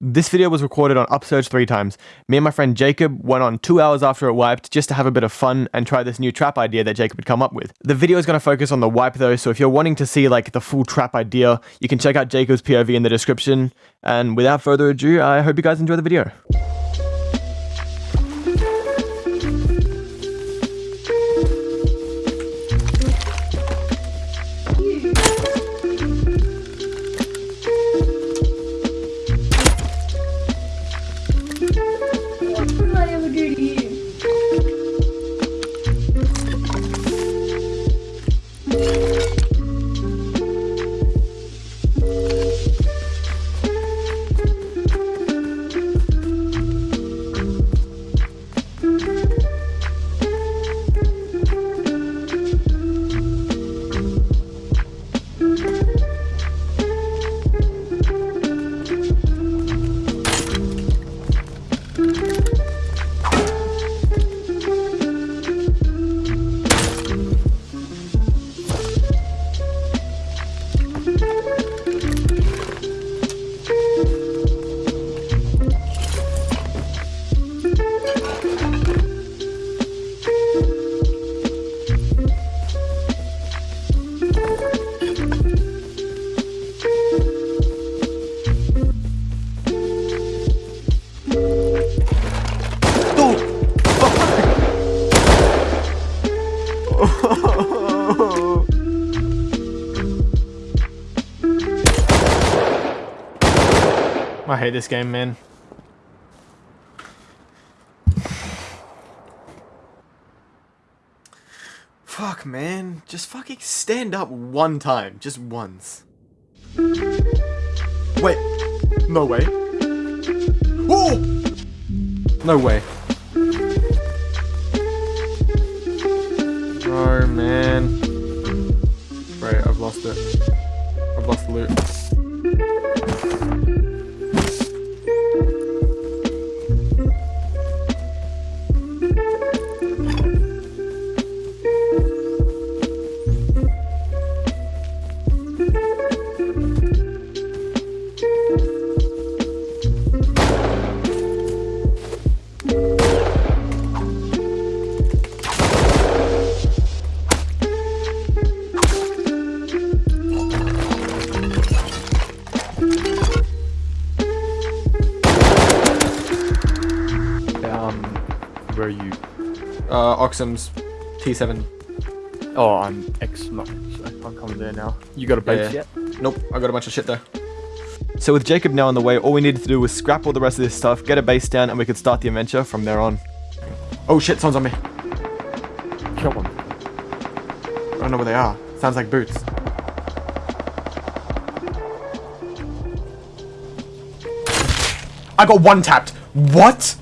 This video was recorded on Upsurge three times. Me and my friend Jacob went on two hours after it wiped just to have a bit of fun and try this new trap idea that Jacob had come up with. The video is going to focus on the wipe though, so if you're wanting to see like the full trap idea, you can check out Jacob's POV in the description. And without further ado, I hope you guys enjoy the video. Hate this game, man. Fuck, man. Just fucking stand up one time. Just once. Wait. No way. Oh! No way. Oh, man. Right, I've lost it. I've lost the loot. Where are you? Uh, Oxum's T7. Oh, I'm X. No, I'm coming there now. You got a base Yeah. yet? Nope, I got a bunch of shit there. So with Jacob now on the way, all we needed to do was scrap all the rest of this stuff, get a base down, and we could start the adventure from there on. Oh shit, someone's on me. Kill him. I don't know where they are. Sounds like boots. I got one tapped. What?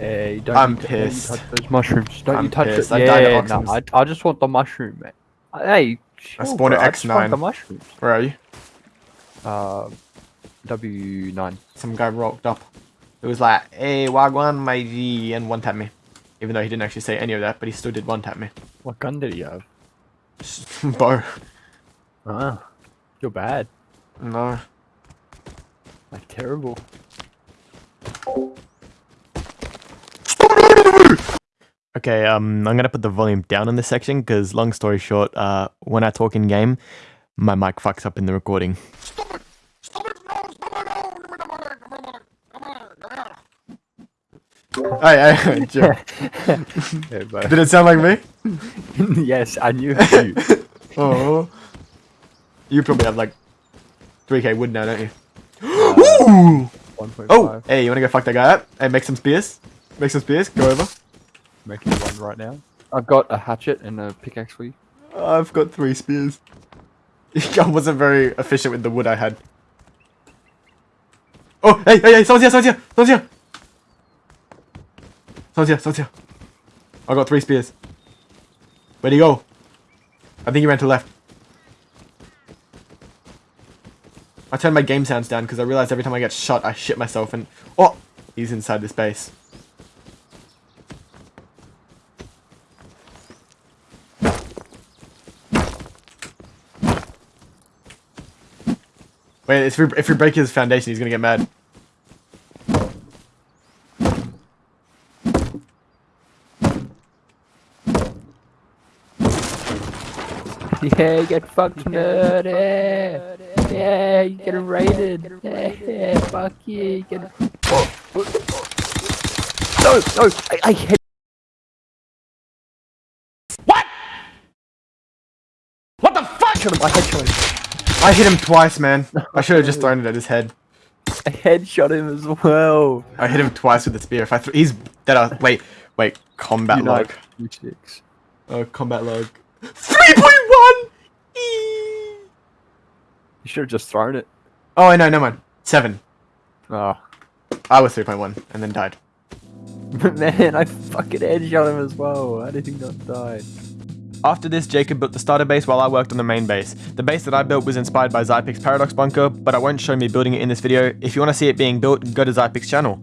Hey, don't I'm you, don't you touch those mushrooms. Don't I'm you touch pissed. it. I yeah, died no, I, I just want the mushroom, man. Uh, Hey, chill, spawned at bro, I just want X9. The mushrooms. Where are you? Uh, W9. Some guy rocked up. It was like, hey, Wagwan, my G, and one tap me. Even though he didn't actually say any of that, but he still did one tap me. What gun did he have? Bow. Ah, you're bad. No. Like terrible. Okay, um, I'm gonna put the volume down in this section because, long story short, uh, when I talk in game, my mic fucks up in the recording. Hey, hey, Joe. Did it sound like me? yes, I knew you. Oh. You probably have like 3k wood now, don't you? 1.5. Oh! Hey, you wanna go fuck that guy up? Hey, make some spears? Make some spears? Go over. making one right now. I've got a hatchet and a pickaxe for you. I've got three spears. I wasn't very efficient with the wood I had. Oh, hey, hey, hey, someone's here, someone's here, someone's here. Someone's here, someone's here. I got three spears. Where'd he go? I think he ran to the left. I turned my game sounds down because I realized every time I get shot, I shit myself and... Oh! He's inside this base. if we, if we break his foundation, he's gonna get mad. Yeah, get fucked nerd. Yeah, yeah you get raided. Yeah, fuck you. you get... No, no, I, I hit. What? What the fuck? I headshot him. I hit him twice, man. I should have just thrown it at his head. I headshot him as well. I hit him twice with the spear. If I th he's dead. Uh, wait, wait. Combat You log. you chicks. Oh, combat log. Three point one. You should have just thrown it. Oh, I no, never mind. Seven. Oh. I was three point one and then died. Man, I fucking headshot him as well. How did he not die? After this, Jacob built the starter base while I worked on the main base. The base that I built was inspired by Zypix's Paradox Bunker, but I won't show me building it in this video. If you want to see it being built, go to Zypix's channel.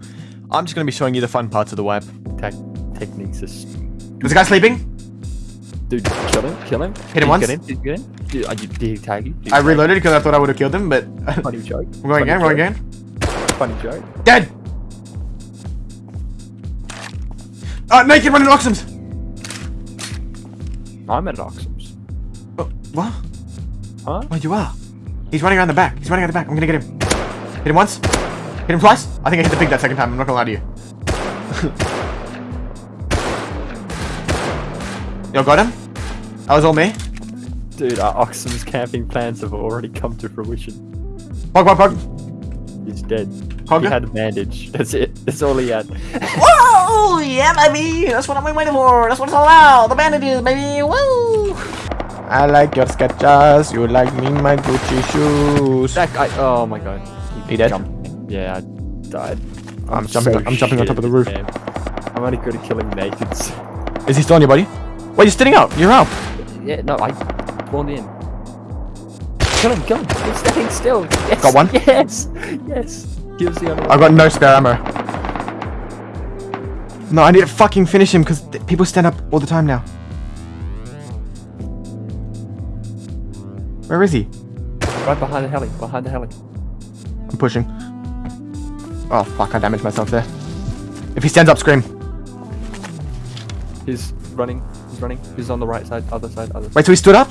I'm just going to be showing you the fun parts of the wipe. Tech techniques is. Was the guy sleeping? Dude, kill him, kill him. Hit him Did you once. Get him? Did you get him? Did, uh, you- did he tag you? Did he I tag reloaded because I thought I would have killed him, but... I'm Funny joke. going again, Funny going again. Funny joke. Dead! Uh, naked running Oxums! I'm at Oxums. Oh, what? Huh? Oh, you are. He's running around the back. He's running around the back. I'm gonna get him. Hit him once. Hit him twice. I think I hit the pig that second time. I'm not gonna lie to you. Yo, got him? That was all me. Dude, our Oxum's camping plans have already come to fruition. Pog, pog, pog. He's dead. Hogger? He had a bandage. That's it. That's all he had. Whoa! Yeah, baby! That's what I'm waiting for! That's what it's all about! The bandages, baby! Woo! I like your sketches. You like me, my Gucci shoes. That guy. Oh my god. He dead? Jumped. Yeah, I died. I'm jumping. so I'm jumping on top of the roof. this game. I'm only good at killing nakeds. Is he still on your body? Wait, you're standing up. You're up. Yeah, no, I spawned in. Kill him, kill him. He's standing still. Yes. Got one? Yes. Yes. The. I've got no spare ammo. No, I need to fucking finish him because people stand up all the time now. Where is he? Right behind the heli. Behind the heli. I'm pushing. Oh fuck, I damaged myself there. If he stands up, scream. He's running. He's running. He's on the right side. Other side. Other side. Wait, so he stood up?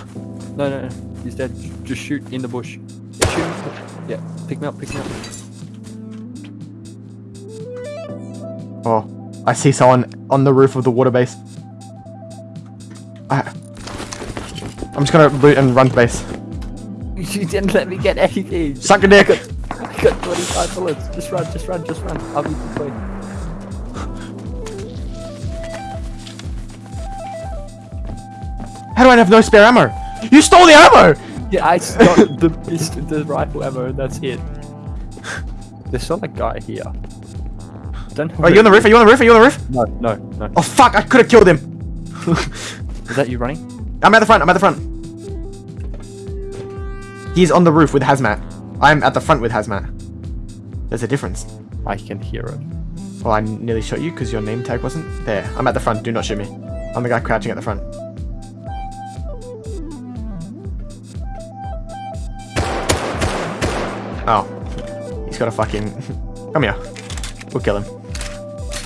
No, no, no. He's dead. Just shoot in the bush. Yeah, shoot. Yeah. Pick me up. Pick me up. Oh, I see someone on the roof of the water base. I, I'm just gonna loot and run to base. You didn't let me get anything. Suck a dick! I got 25 bullets. Just run. Just run. Just run. I'll be quick. How do I have no spare ammo? You stole the ammo! Yeah, I got the the rifle ammo, and that's it. There's still a guy here. Know Are you on the roof? Are you on the roof? Are you on the roof? No, no, no. Oh fuck, I could have killed him! Is that you running? I'm at the front, I'm at the front. He's on the roof with hazmat. I'm at the front with hazmat. There's a difference. I can hear it. Well, I nearly shot you because your name tag wasn't there. I'm at the front, do not shoot me. I'm the guy crouching at the front. Oh. He's got a fucking... Come here. We'll kill him.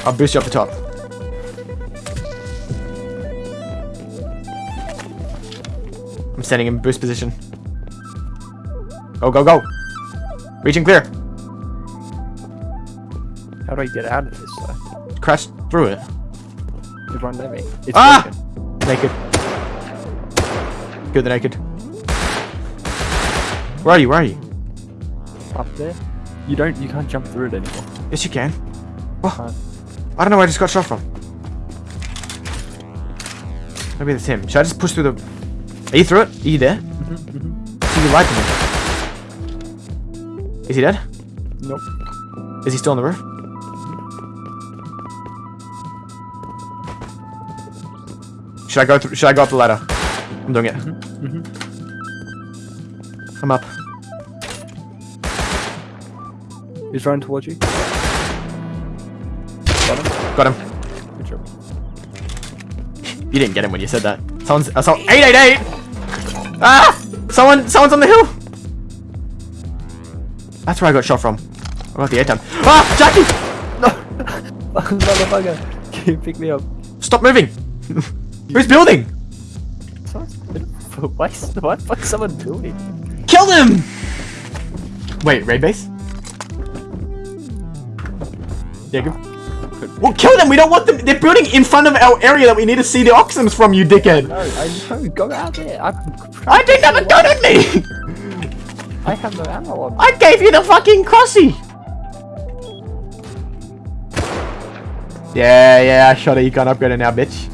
I'll boost you up the top. I'm standing in boost position. Go, go, go! Reaching clear. How do I get out of this? Uh, Crash through it. everyone let me. It's Ah! broken. Naked. Good, the naked. Where are you? Where are you? Up there. You don't. You can't jump through it anymore. Yes, you can. What? I don't know where I just got shot from. Maybe that's him. Should I just push through the... Are you through it? Are you there? Mm-hmm, See, you lied to me. Is he dead? Nope. Is he still on the roof? Should I go through, should I go up the ladder? I'm doing it. Mm-hmm, I'm up. He's running towards you. Got him. Good job. You didn't get him when you said that. Someone's uh, so 888. Ah! Someone someone's on the hill. That's where I got shot from. I got the air time. Ah! Jackie! No, motherfucker. Can you pick me up? Stop moving. Who's building? Why, why the fuck is someone building? Kill them! Wait, raid base? Jacob? Well, kill them! We don't want them! They're building in front of our area that we need to see the Oxums from, you dickhead! No, I know, go out there. I'm I didn't have a gun on me! I have no ammo on. I gave you the fucking crossy! Yeah, yeah, I shot it. You can't upgrade it now, bitch.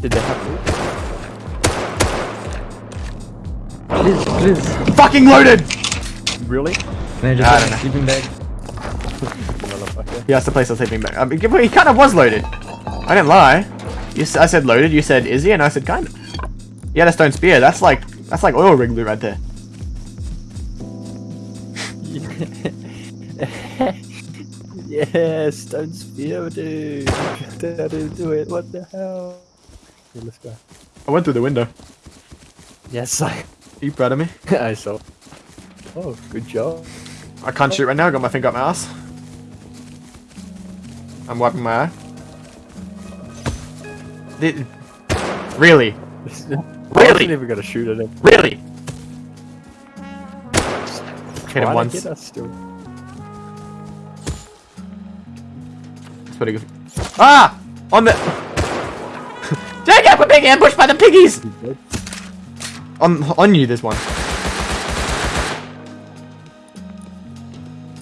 Did they have loot? Please, please. Fucking loaded! Really? Can I just I have a sleeping bag? Yeah, that's the place I was sleeping back. I mean, he kind of was loaded. I didn't lie. You, I said loaded. You said is he? And I said kind of. He had a stone spear. That's like that's like oil rig loot right there. yes, don't spear, dude. That is do it. What the hell? Okay, let's go. I went through the window. Yes, I. Are you proud of me? I saw. Oh, good job. I can't shoot right now. I got my finger up my ass. I'm wiping my eye. Th- really? really? I wasn't even gonna shoot at him. Really? Hit him once. get us still. That's pretty good. Ah! On the. Jacob, we're being ambushed by the piggies! On on you, this one.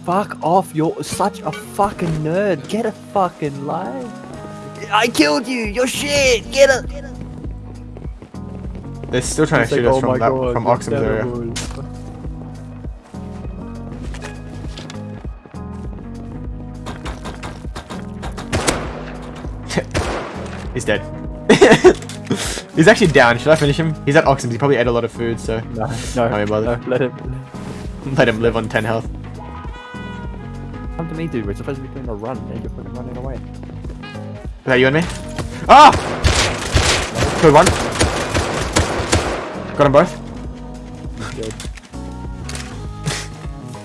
Fuck off! You're such a fucking nerd. Get a fucking life. I killed you. You're shit. Get it. They're still trying to shoot us from that, from Oxum's area. He's dead. He's actually down. Should I finish him? He's at Oxum's. He probably ate a lot of food, so No, no, Can't be no, let him. let him live on 10 health. Come to me, dude. We're supposed to be doing a run, and you're fucking running away. Is that you and me? Ah! Killed one. Got them both. He's dead.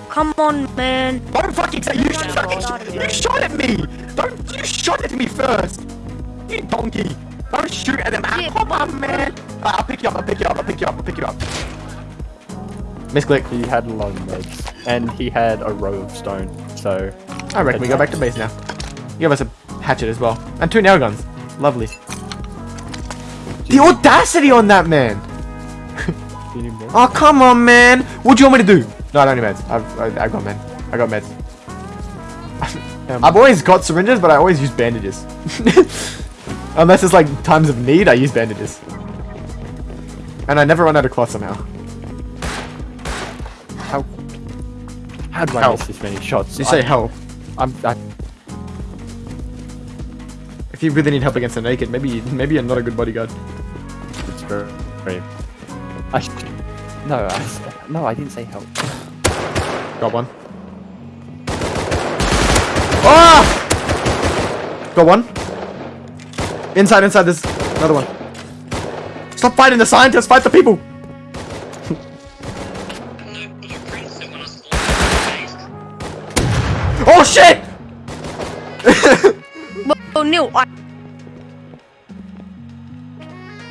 Come on, man. Don't fucking say you shot, you shot at me! Don't you shot at me first! You donkey! Don't shoot at him! Ah, Yeah. Come on, man! Ah, I'll pick you up, I'll pick you up, I'll pick you up, I'll pick you up. Misclick. He had long legs, and he had a row of stone. So I reckon we go back to base now. You give us a hatchet as well. And two nail guns. Lovely. The audacity on that man! do you need more? Oh, come on, man! What do you want me to do? No, I don't need meds. I've, I, I've got meds. I got meds. Um, I've always got syringes, but I always use bandages. Unless it's like times of need, I use bandages. And I never run out of cloth somehow. How do I How? miss this many shots? You say I, help. I'm. I, If you really need help against the naked, maybe maybe you're not a good bodyguard. it's very. very I. No, I, no, I didn't say help. Got one. Ah! Got one. Inside, inside, there's another one. Stop fighting the scientists, fight the people!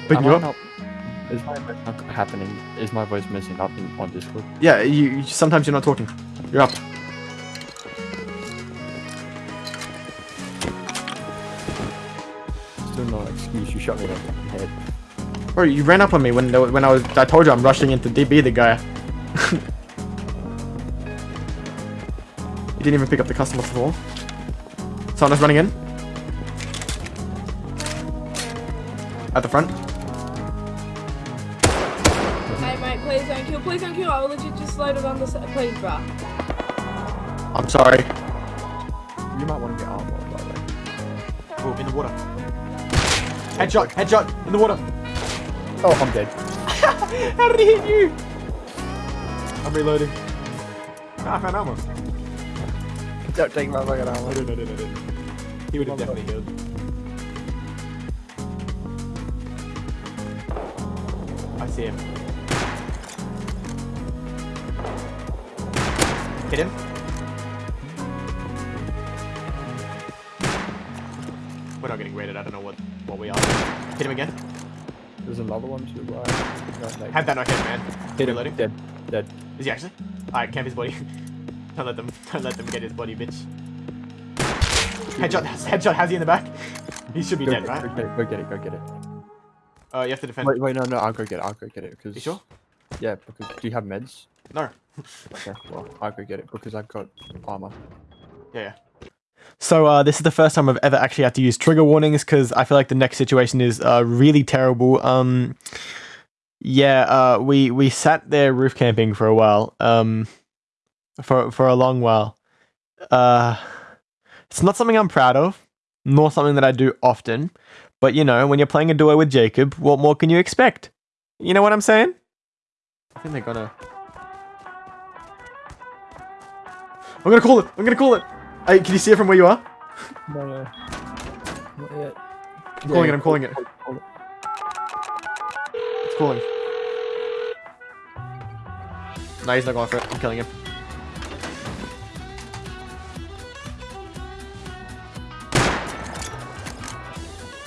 Pick Am you I up. not- Is my voice not happening? Is my voice missing up in, on Discord? Yeah, you, sometimes you're not talking. You're up. Still no excuse. You shot me in the head. Bro, you ran up on me when when I was. I told you I'm rushing into DB the guy. you didn't even pick up the customer before. Someone is running in. At the front. Please don't kill. Please. I will legit just loaded on this. Please, bruh. I'm sorry. You might want to get armor, by the way. Oh, in the water. Headshot, headshot, in the water. Oh, I'm dead. How did he hit you? I'm reloading. Ah, I found ammo. Don't take my fucking armor. I didn't, I didn't, I didn't. He would have definitely healed. I see him. Hit him. We're not getting raided. I don't know what what we are. Hit him again. There's another one to the right. No, no. Had that not hit, man. Hit him. Reloading. Dead. Dead. Is he actually? Alright, camp his body. don't let them don't let them get his body, bitch. Headshot headshot has he in the back? He should be Go, dead, go, right? go get it. Go get it. Go get it. Uh you have to defend. Wait, wait, no, no. I'll go get it. I'll go get it. Because You sure? Yeah, because do you have meds? No. Okay, well, I could get it because I've got armor. Yeah, yeah. So uh, this is the first time I've ever actually had to use trigger warnings because I feel like the next situation is uh, really terrible. Um, yeah, uh, we we sat there roof camping for a while, um, for for a long while. Uh, it's not something I'm proud of, nor something that I do often. But you know, when you're playing a duo with Jacob, what more can you expect? You know what I'm saying? I think they're gonna. I'm gonna call it. I'm gonna call it. Hey, can you see it from where you are? No, no. Not yet. I'm calling it. I'm calling it. It's calling. No, he's not going for it. I'm killing him.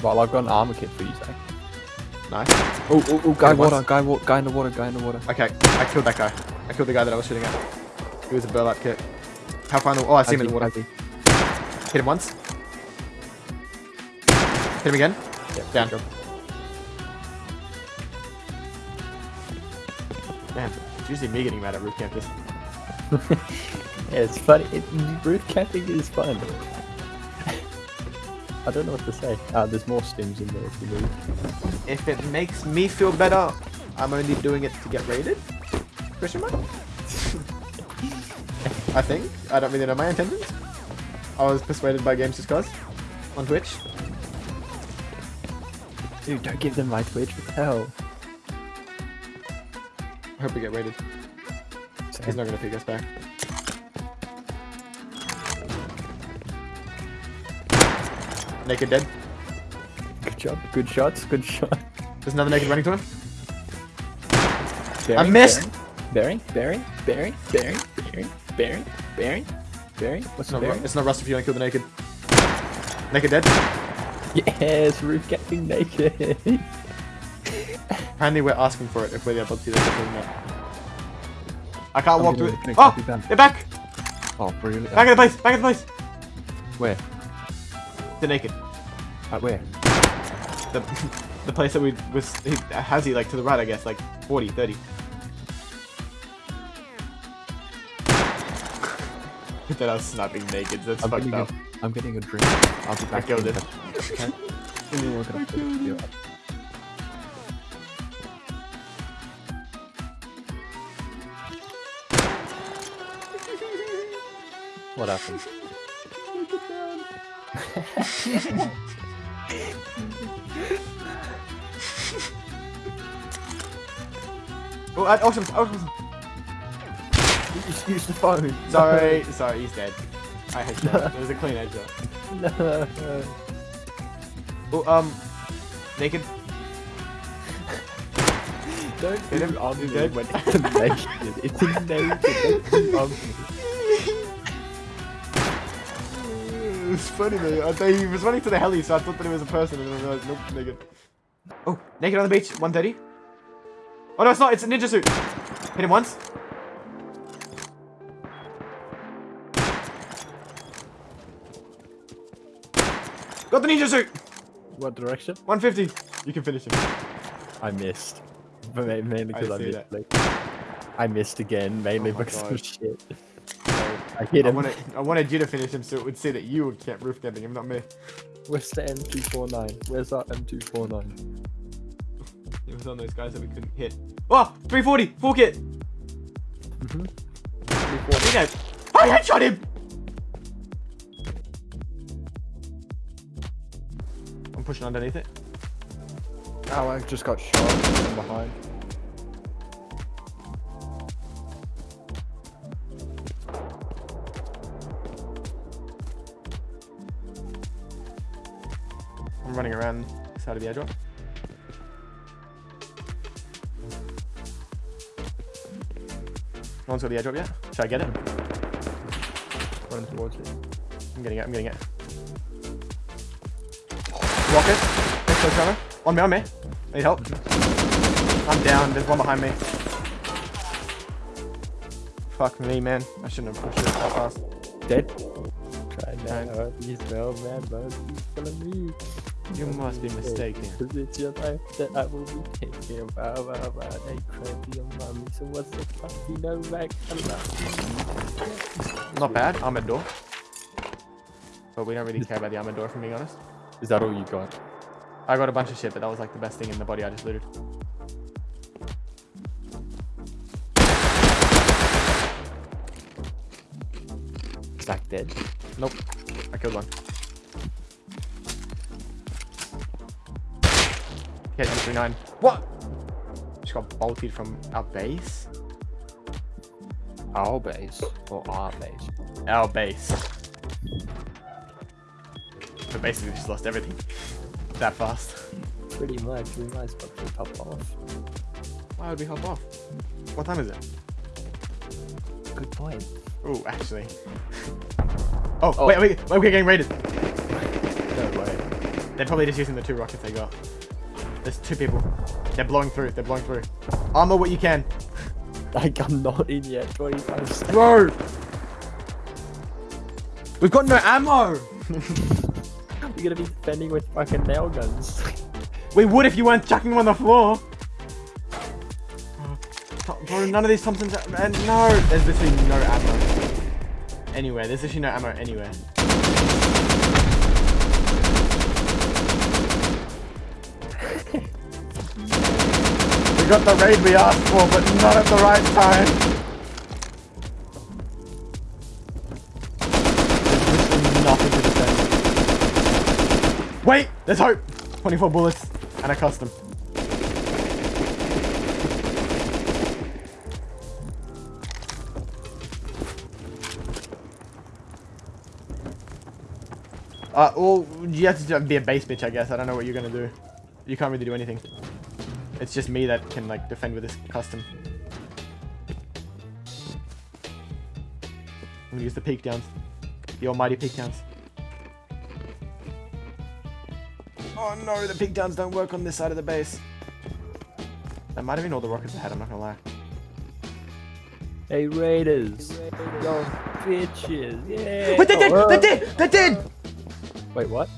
Well, I've got an armor kit for you, Zach. Nice. Oh, oh, oh, guy Hit him water, once. guy, wa- guy in the water, guy in the water. Okay, I killed that guy. I killed the guy that I was shooting at. He was a burlap kit. How far in the Oh, I see him in the water. Hit him once. Hit him again. Yeah, Down. job. Man, it's usually me getting mad at roof campers. Yeah, it's funny. It, roof camping is fun. I don't know what to say. Uh, there's more stims in there if you move. If it makes me feel better, I'm only doing it to get raided? Question mark? I think. I don't really know my intentions. I was persuaded by Games Cause on Twitch. Dude, don't give them my Twitch. What the hell? I hope we get raided. He's not gonna pick us back. Naked dead. Good job. Good shots. Good shot. There's another naked running to him. Bearing, missed! Bearing, bearing, bearing, bearing, bearing, bearing, bearing, bearing. What's It's not, bearing? it's not Rust if you don't kill the naked. Naked dead. Yes, roof camping naked. Apparently we're asking for it if we're able to do this. or not. I can't walk gonna through it. make Oh! copy back. They're back! oh, really? Back in the place! Back in the place! Where? They're naked. At where? The, the place that we was he, has he like to the right I guess like 40 30 that I was sniping naked that's I'm fucked getting, a, up I'm getting a drink. I'll be back. killed in it. Okay. Give me a look at it. What happened? oh I, awesome awesome just used the phone. sorry sorry he's dead I hate that it was a clean headshot No. oh um naked Don't Hit him. me dead. when it's naked. It's a naked. Don't do um me. it was funny though I thought he was running to the heli so I thought that it was a person and then I realized nope naked oh naked on the beach 130 oh no it's not it's a ninja suit hit him once Got the ninja suit! What direction? 150. You can finish him. I missed. But ma- mainly because I, see missed. Like, I missed again, mainly Oh because God. of shit. I hit I him. wanted, I wanted you to finish him so it would say that you camp roof camping him, not me. Where's the M249? Where's our M249? It was on those guys that we couldn't hit. Oh! 340! Full kit! Mm-hmm. I headshot him! Pushing underneath it. Oh, I just got shot from behind. I'm running around the side of the airdrop. No one's got the airdrop yet? Should I get it? Running towards it. I'm getting it, I'm getting it. Rocket. Next close cover. On me, on me. Need help? I'm down. There's one behind me. Fuck me, man. I shouldn't have pushed it that fast. Dead. Try now. You smell man, but he's killing me. You must be mistaken. Cause it's your life that I will be taking. Wow, wow, wow. They crazy on mommy. So what's the fuck? You know, back. Not bad. Armored door. But we don't really care about the armored door, if I'm being honest. Is that all you got? I got a bunch of shit, but that was like the best thing in the body I just looted. Zach dead. Nope. I killed one. Hit 39. What? Just got bolted from our base? Our base. Or our base. Our base. So basically just lost everything. That fast. Pretty much. We might as well just hop off. Why would we hop off? What time is it? Good point. Oh, actually. Oh, Oh. wait, wait, wait, we're getting raided. No way. They're probably just using the two rockets they got. There's two people. They're blowing through. They're blowing through. Armor what you can. Like, I'm not in yet. 25 seconds. Bro! We've got no ammo! You're gonna be defending with fucking nail guns. We would if you weren't chucking them on the floor. Oh, Bro, none of these Thompsons are, and no! There's literally no ammo. Anywhere. There's literally no ammo anywhere. we got the raid we asked for, but not at the right time. Wait! There's hope! 24 bullets and a custom. Uh, well, you have to be a base bitch, I guess. I don't know what you're gonna do. You can't really do anything. It's just me that can, like, defend with this custom. I'm gonna use the peek downs. The almighty peek downs. Oh no, the peek downs don't work on this side of the base. That might have been all the rockets I had, I'm not gonna lie. hey, Raiders. Yo, bitches. Yeah. Wait, they did! Oh, They did! They did! Wait, what?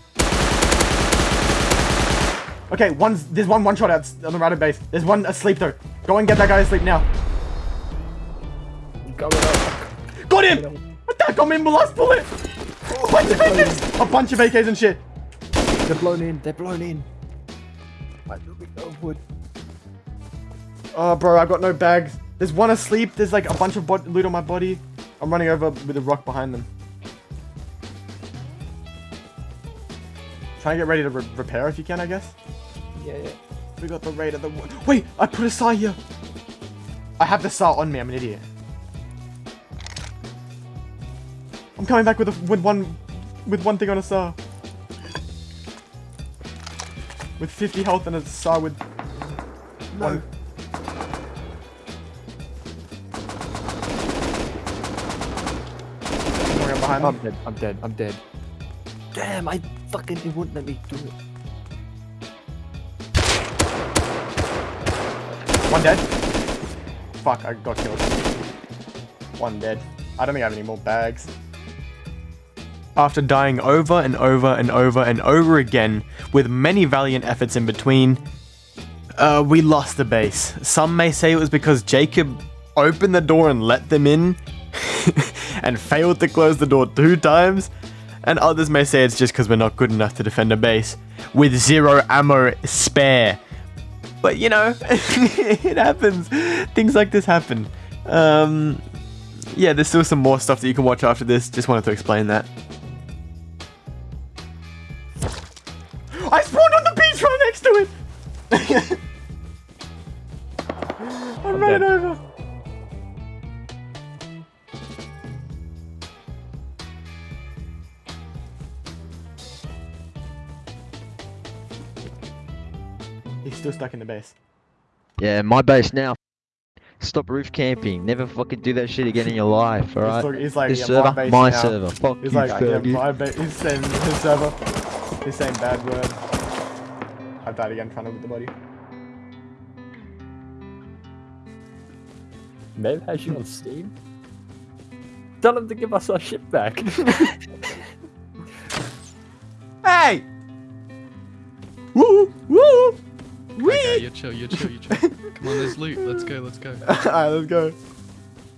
Okay, one's there's one one shot out on the right of base. There's one asleep though. Go and get that guy asleep now. Got him! What that got me in the last bullet! Bunch of AKs! A bunch of AKs and shit. They're blown in. They're blown in. I no wood. Oh, bro, I've got no bags. There's one asleep. There's like a bunch of loot on my body. I'm running over with a rock behind them. Trying to get ready to re repair if you can, I guess. Yeah, yeah. We got the raid of the. Wait, I put a saw here. I have the saw on me. I'm an idiot. I'm coming back with a, with one with one thing on a saw. With 50 health and a saw with one. Someone behind I'm me. dead. I'm dead. I'm dead. Damn, I fucking it wouldn't let me do it. One dead. Fuck, I got killed. One dead. I don't think I have any more bags. After dying over and over and over and over again, with many valiant efforts in between, uh, we lost the base. Some may say it was because Jacob opened the door and let them in, and failed to close the door two times, and others may say it's just because we're not good enough to defend a base with zero ammo spare. But you know, it happens. Things like this happen. Um, yeah, there's still some more stuff that you can watch after this. Just wanted to explain that. the base. Yeah, my base now. Stop roof camping. Never fucking do that shit again in your life, alright? He's he's like, this yeah, server, my, my server. Fuck he's you, like, Yeah, my base. He's saying his server. He's saying bad word. I died again trying to loot the body. Mel has you on Steam? Tell him to give us our shit back. hey! Woo! Woo! Okay, you're chill, you're chill, you're chill. Come on, there's loot. Let's go, let's go. Alright, let's go.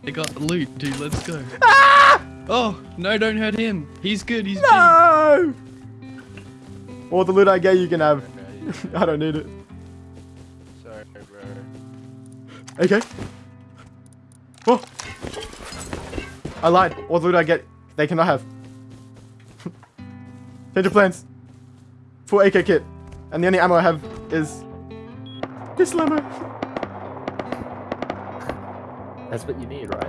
They got loot, dude. Let's go. Ah! Oh no, don't hurt him. He's good. He's. No! All the loot I get, you can have. I don't need it. Sorry, bro. Okay. Oh! I lied. All the loot I get, they cannot have. Change of plans. Full AK kit. And the only ammo I have is this limo. That's what you need, right?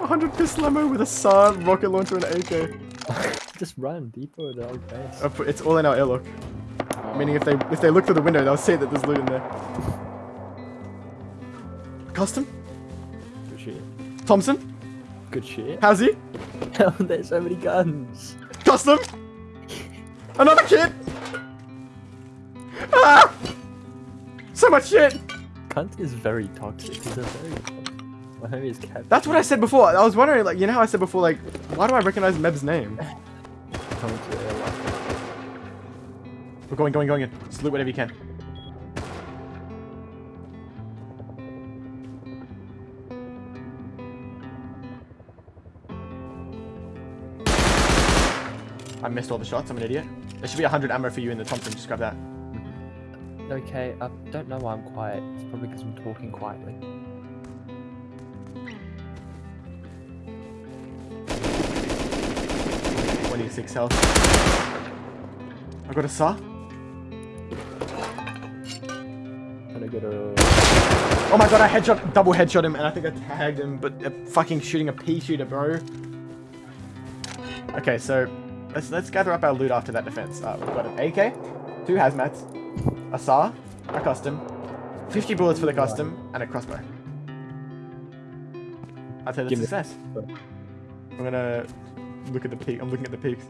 100 pistol ammo with a SAR, rocket launcher, and AK. Just run deeper with the old base. Oh, Put- It's all in our airlock. Meaning if they if they look through the window, they'll see that there's loot in there. Custom? Good shit. Thompson? Good shit. How's he? Hell, oh, there's so many guns. Custom? Another kid? So much shit! Cunt is very toxic. He's a very. My homie is cat. That's what I said before. I was wondering, like, you know how I said before, like, why do I recognize Meb's name? Coming to the airlock. We're going, going, going in. Loot whatever you can. I missed all the shots. I'm an idiot. There should be 100 ammo for you in the Thompson. Just grab that. Okay, I don't know why I'm quiet. It's probably because I'm talking quietly. Twenty-six health. I got a saw. And I got a. Oh my god, I headshot, double headshot him, and I think I tagged him, but uh, fucking shooting a pea shooter, bro. Okay, so let's let's gather up our loot after that defense. Uh, we've got an AK, two hazmats, a saw, a custom, 50 bullets for the custom, and a crossbow. I'd say that's Give success. I'm gonna look at the peak. I'm looking at the peaks.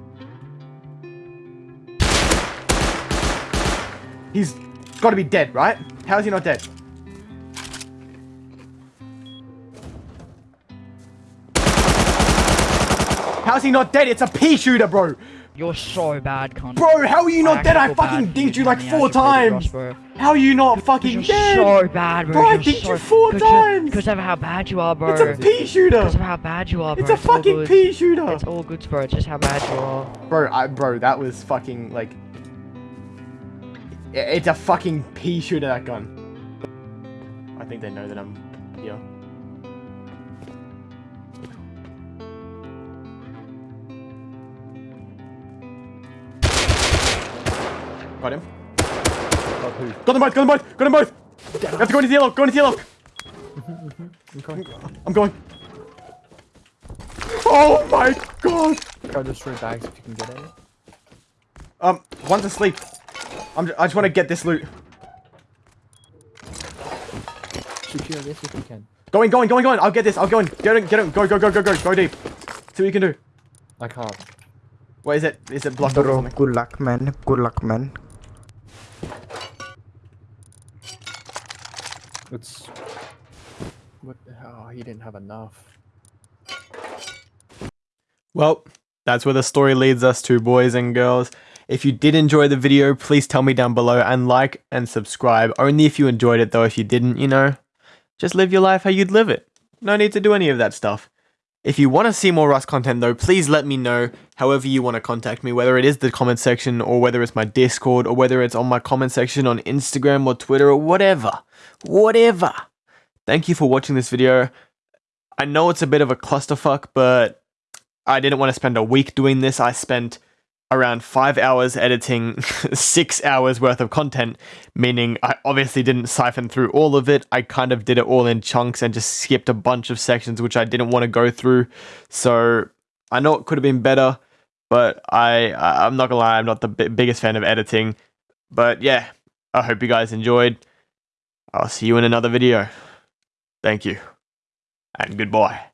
He's got to be dead, right? How is he not dead? How's he not dead? It's a pea shooter, bro. You're so bad, cunt. Bro, how are you not dead? I fucking dinked you like four you played with times. Ross, bro. How are you not fucking You're dead? so bad, bro. Bro, I dinked so, you four cause times. Because of how bad you are, bro. It's a pea shooter. Because of how bad you are, bro. It's a all fucking pea shooter. It's all good, bro. It's just how bad you are. Bro, I, bro, that was fucking like. It's a fucking pea shooter. That gun. I think they know that I'm here. Got him. Oh, who? Got them both. Got them both. Got them both. You have to go into the yellow. Go into the yellow. I'm going. Oh my god. Go destroy bags if you can get it. Um, one's asleep. I'm j I just want to get this loot. Shoot you this if you can. Going, going, going, going. I'll get this. I'll go in. Get in, get in. Go, go, go, go, go. Go deep. See what you can do. I can't. What is it? Is it blocked Bro, good luck, man. Good luck, man. It's. What the hell? He didn't have enough. Well, that's where the story leads us to, boys and girls. If you did enjoy the video, please tell me down below and like and subscribe. Only if you enjoyed it, though. If you didn't, you know, just live your life how you'd live it. No need to do any of that stuff. If you want to see more Rust content, though, please let me know however you want to contact me, whether it is the comment section or whether it's my Discord or whether it's on my comment section on Instagram or Twitter or whatever. Whatever. Thank you for watching this video. I know it's a bit of a clusterfuck, but I didn't want to spend a week doing this. I spent around five hours editing six hours worth of content, meaning I obviously didn't siphon through all of it. I kind of did it all in chunks and just skipped a bunch of sections which I didn't want to go through. So I know it could have been better, but I I'm not gonna lie, I'm not the bi- biggest fan of editing. But yeah, I hope you guys enjoyed. I'll see you in another video. Thank you, and goodbye.